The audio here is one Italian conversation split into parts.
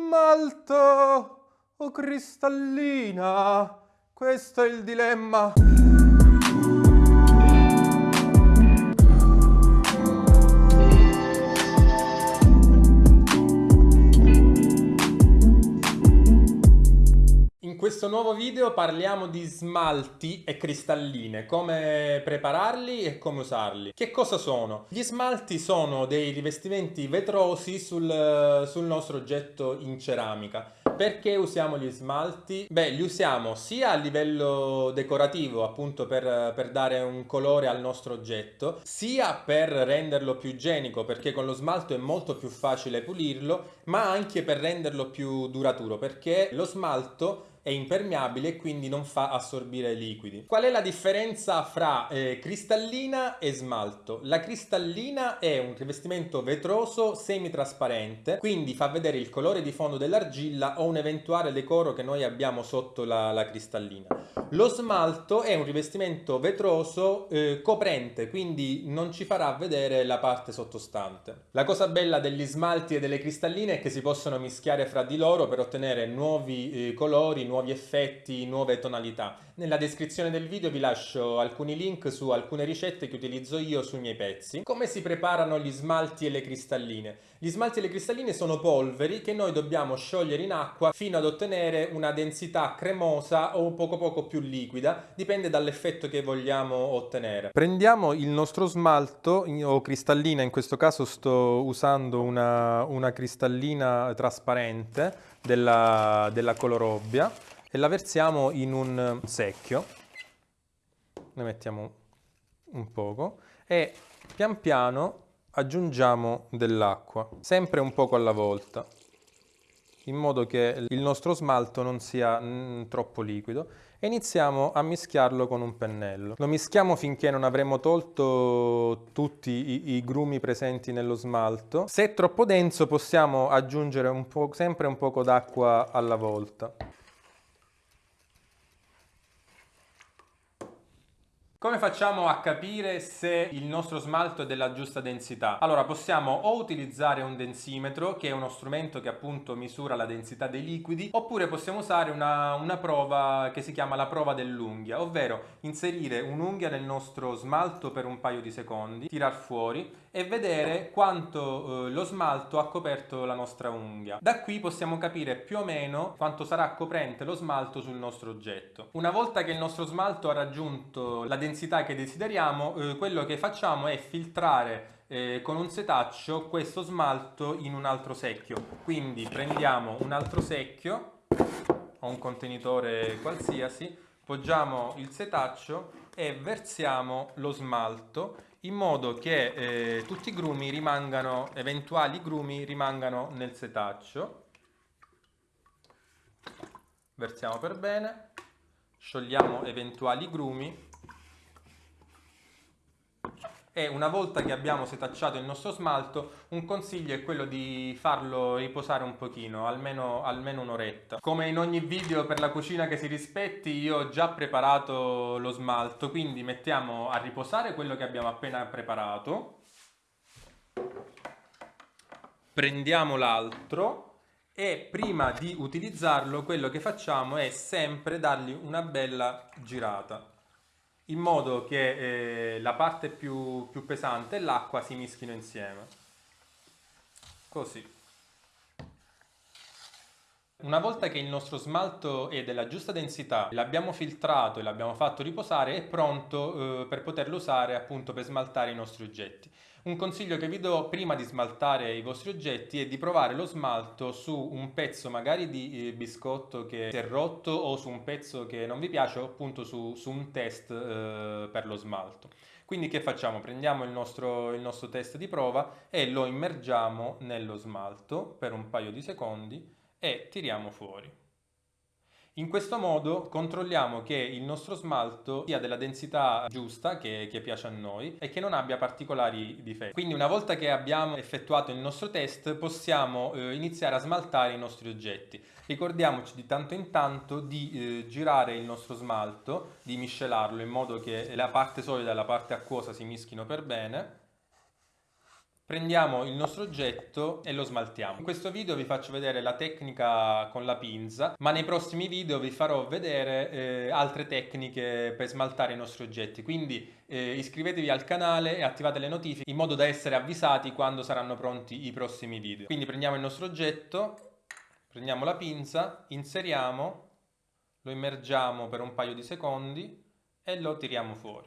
smalto o cristallina? Questo è il dilemma. Questo nuovo video parliamo di smalti e cristalline, come prepararli e come usarli. Che cosa sono? Gli smalti sono dei rivestimenti vetrosi sul, sul nostro oggetto in ceramica. Perché usiamo gli smalti? Beh, li usiamo sia a livello decorativo, appunto per, per, dare un colore al nostro oggetto, sia per renderlo più igienico, perché con lo smalto è molto più facile pulirlo, ma anche per renderlo più duraturo, perché lo smalto è impermeabile e quindi non fa assorbire liquidi. Qual è la differenza fra eh, cristallina e smalto? La cristallina è un rivestimento vetroso semitrasparente, quindi fa vedere il colore di fondo dell'argilla o un eventuale decoro che noi abbiamo sotto la, la cristallina. Lo smalto è un rivestimento vetroso eh, coprente, quindi non ci farà vedere la parte sottostante. La cosa bella degli smalti e delle cristalline è che si possono mischiare fra di loro per ottenere nuovi eh, colori, nuovi effetti, nuove tonalità. Nella descrizione del video vi lascio alcuni link su alcune ricette che utilizzo io sui miei pezzi. Come si preparano gli smalti e le cristalline? Gli smalti e le cristalline sono polveri che noi dobbiamo sciogliere in acqua fino ad ottenere una densità cremosa o poco poco più liquida, dipende dall'effetto che vogliamo ottenere. Prendiamo il nostro smalto o cristallina, in questo caso sto usando una, una cristallina trasparente della, della Colorobbia e la versiamo in un secchio, ne mettiamo un poco e pian piano aggiungiamo dell'acqua, sempre un poco alla volta, in modo che il nostro smalto non sia mm, troppo liquido e iniziamo a mischiarlo con un pennello. Lo mischiamo finché non avremo tolto tutti i, i grumi presenti nello smalto. Se è troppo denso possiamo aggiungere un sempre un poco d'acqua alla volta. Come facciamo a capire se il nostro smalto è della giusta densità? Allora possiamo o utilizzare un densimetro che è uno strumento che appunto misura la densità dei liquidi oppure possiamo usare una, una prova che si chiama la prova dell'unghia ovvero inserire un'unghia nel nostro smalto per un paio di secondi, tirar fuori e vedere quanto eh, lo smalto ha coperto la nostra unghia. Da qui possiamo capire più o meno quanto sarà coprente lo smalto sul nostro oggetto. Una volta che il nostro smalto ha raggiunto la densità densità che desideriamo, eh, quello che facciamo è filtrare eh, con un setaccio questo smalto in un altro secchio. Quindi prendiamo un altro secchio o un contenitore qualsiasi, poggiamo il setaccio e versiamo lo smalto in modo che eh, tutti i grumi rimangano, eventuali grumi rimangano nel setaccio. Versiamo per bene, sciogliamo eventuali grumi e una volta che abbiamo setacciato il nostro smalto un consiglio è quello di farlo riposare un pochino, almeno, almeno un'oretta. Come in ogni video per la cucina che si rispetti io ho già preparato lo smalto, quindi mettiamo a riposare quello che abbiamo appena preparato. Prendiamo l'altro e prima di utilizzarlo quello che facciamo è sempre dargli una bella girata in modo che eh, la parte più, più pesante e l'acqua si mischino insieme. Così. Una volta che il nostro smalto è della giusta densità, l'abbiamo filtrato e l'abbiamo fatto riposare, è pronto eh, per poterlo usare appunto per smaltare i nostri oggetti. Un consiglio che vi do prima di smaltare i vostri oggetti è di provare lo smalto su un pezzo magari di eh, biscotto che si è rotto o su un pezzo che non vi piace o appunto su, su un test eh, per lo smalto. Quindi che facciamo? Prendiamo il nostro, il nostro test di prova e lo immergiamo nello smalto per un paio di secondi e tiriamo fuori. In questo modo controlliamo che il nostro smalto sia della densità giusta che, che, piace a noi e che non abbia particolari difetti. Quindi una volta che abbiamo effettuato il nostro test possiamo eh, iniziare a smaltare i nostri oggetti. Ricordiamoci di tanto in tanto di eh, girare il nostro smalto, di miscelarlo in modo che la parte solida e la parte acquosa si mischino per bene Prendiamo il nostro oggetto e lo smaltiamo. In questo video vi faccio vedere la tecnica con la pinza, ma nei prossimi video vi farò vedere eh, altre tecniche per smaltare i nostri oggetti. Quindi eh, iscrivetevi al canale e attivate le notifiche in modo da essere avvisati quando saranno pronti i prossimi video. Quindi prendiamo il nostro oggetto, prendiamo la pinza, inseriamo, lo immergiamo per un paio di secondi e lo tiriamo fuori.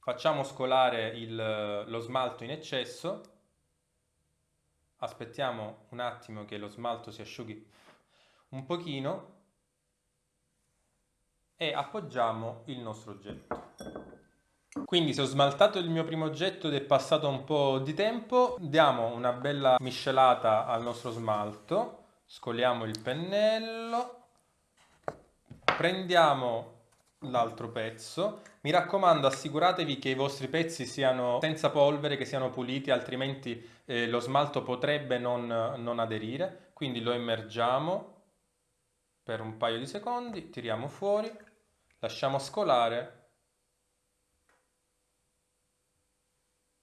Facciamo scolare il, lo smalto in eccesso aspettiamo un attimo che lo smalto si asciughi un pochino e appoggiamo il nostro oggetto. Quindi se ho smaltato il mio primo oggetto ed è passato un po' di tempo, diamo una bella miscelata al nostro smalto, scoliamo il pennello, prendiamo l'altro pezzo. Mi raccomando assicuratevi che i vostri pezzi siano senza polvere, che siano puliti, altrimenti eh, lo smalto potrebbe non, non aderire. Quindi lo immergiamo per un paio di secondi, tiriamo fuori, lasciamo scolare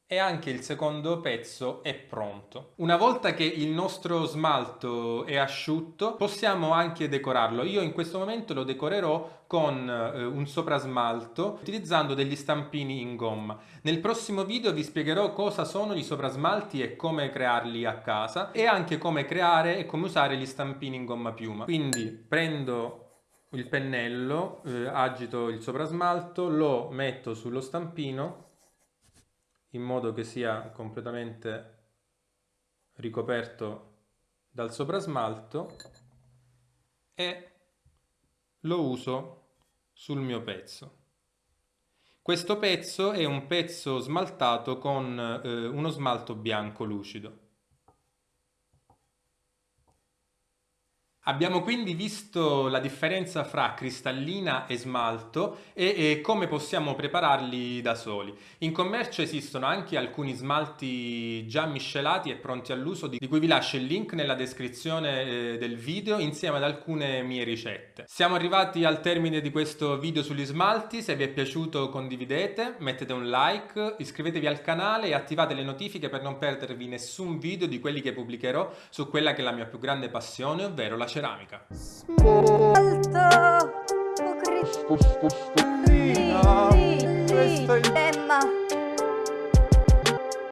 e anche il secondo pezzo è pronto. Una volta che il nostro smalto è asciutto possiamo anche decorarlo. Io in questo momento lo decorerò con eh, un soprasmalto utilizzando degli stampini in gomma. Nel prossimo video vi spiegherò cosa sono gli soprasmalti e come crearli a casa e anche come creare e come usare gli stampini in gomma piuma. Quindi prendo il pennello, eh, agito il soprasmalto, lo metto sullo stampino in modo che sia completamente ricoperto dal soprasmalto e lo uso sul mio pezzo. Questo pezzo è un pezzo smaltato con eh, uno smalto bianco lucido. Abbiamo quindi visto la differenza fra cristallina e smalto e, e, come possiamo prepararli da soli. In commercio esistono anche alcuni smalti già miscelati e pronti all'uso di cui vi lascio il link nella descrizione eh, del video insieme ad alcune mie ricette. Siamo arrivati al termine di questo video sugli smalti, se vi è piaciuto condividete, mettete un like, iscrivetevi al canale e attivate le notifiche per non perdervi nessun video di quelli che pubblicherò su quella che è la mia più grande passione, ovvero la ceramica. Smalto, Emma.